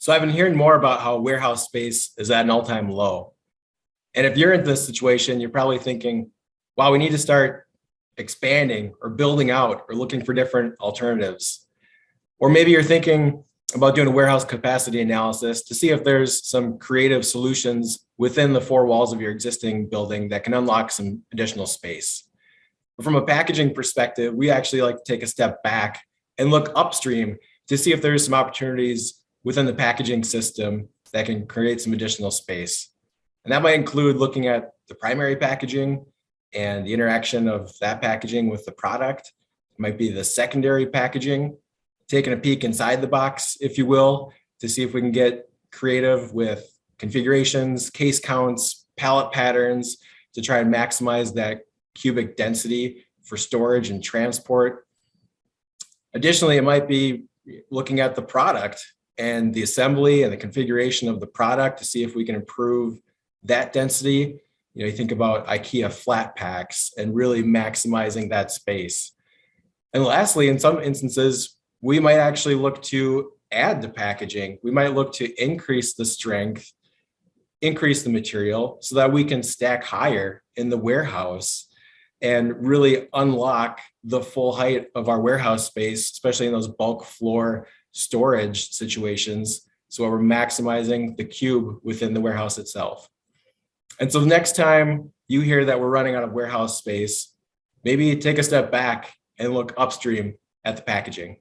So I've been hearing more about how warehouse space is at an all-time low. And if you're in this situation, you're probably thinking, wow, we need to start expanding or building out or looking for different alternatives. Or maybe you're thinking about doing a warehouse capacity analysis to see if there's some creative solutions within the four walls of your existing building that can unlock some additional space. But from a packaging perspective, we actually like to take a step back and look upstream to see if there's some opportunities within the packaging system that can create some additional space. And that might include looking at the primary packaging and the interaction of that packaging with the product. It might be the secondary packaging, taking a peek inside the box, if you will, to see if we can get creative with configurations, case counts, pallet patterns to try and maximize that cubic density for storage and transport. Additionally, it might be looking at the product and the assembly and the configuration of the product to see if we can improve that density. You know, you think about IKEA flat packs and really maximizing that space. And lastly, in some instances, we might actually look to add the packaging. We might look to increase the strength, increase the material so that we can stack higher in the warehouse and really unlock the full height of our warehouse space, especially in those bulk floor storage situations. So we're maximizing the cube within the warehouse itself. And so next time you hear that we're running out of warehouse space, maybe take a step back and look upstream at the packaging.